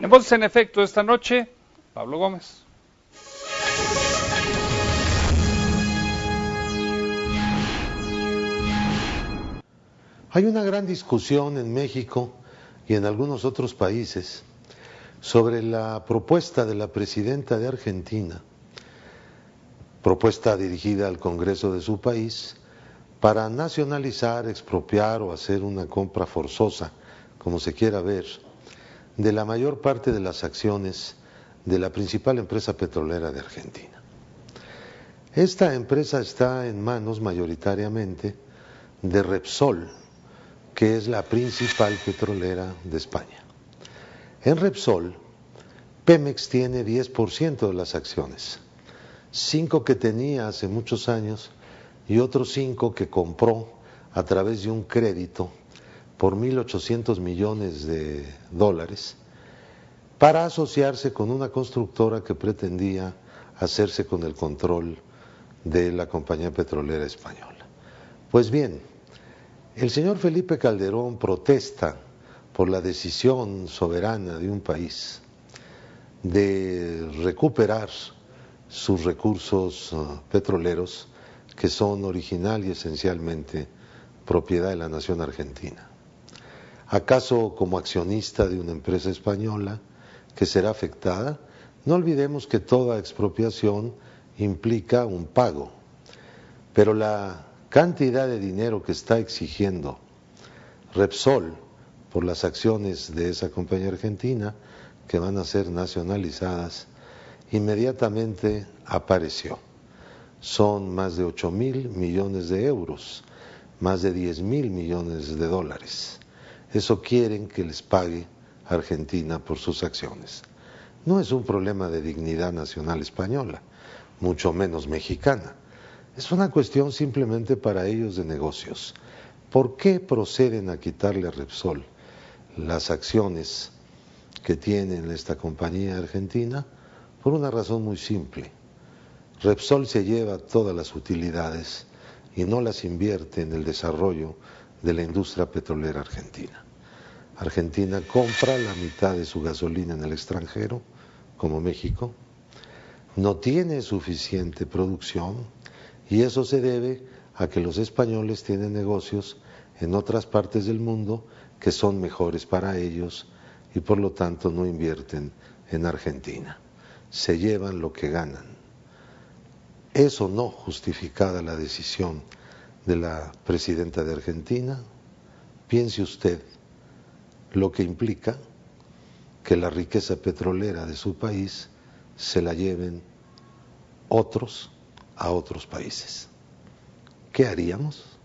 En en Efecto esta noche, Pablo Gómez. Hay una gran discusión en México y en algunos otros países sobre la propuesta de la presidenta de Argentina, propuesta dirigida al Congreso de su país, para nacionalizar, expropiar o hacer una compra forzosa, como se quiera ver, de la mayor parte de las acciones de la principal empresa petrolera de Argentina. Esta empresa está en manos mayoritariamente de Repsol, que es la principal petrolera de España. En Repsol, Pemex tiene 10% de las acciones, 5 que tenía hace muchos años y otros 5 que compró a través de un crédito por 1.800 millones de dólares para asociarse con una constructora que pretendía hacerse con el control de la compañía petrolera española. Pues bien, el señor Felipe Calderón protesta por la decisión soberana de un país de recuperar sus recursos uh, petroleros que son original y esencialmente propiedad de la nación argentina. ¿Acaso como accionista de una empresa española que será afectada? No olvidemos que toda expropiación implica un pago, pero la cantidad de dinero que está exigiendo Repsol por las acciones de esa compañía argentina que van a ser nacionalizadas, inmediatamente apareció. Son más de 8 mil millones de euros, más de 10 mil millones de dólares. Eso quieren que les pague Argentina por sus acciones. No es un problema de dignidad nacional española, mucho menos mexicana. Es una cuestión simplemente para ellos de negocios. ¿Por qué proceden a quitarle a Repsol las acciones que tiene en esta compañía argentina? Por una razón muy simple. Repsol se lleva todas las utilidades y no las invierte en el desarrollo de la industria petrolera argentina. Argentina compra la mitad de su gasolina en el extranjero, como México, no tiene suficiente producción, y eso se debe a que los españoles tienen negocios en otras partes del mundo que son mejores para ellos y por lo tanto no invierten en Argentina. Se llevan lo que ganan. Eso no justificada la decisión de la presidenta de Argentina. Piense usted lo que implica que la riqueza petrolera de su país se la lleven otros a otros países. ¿Qué haríamos?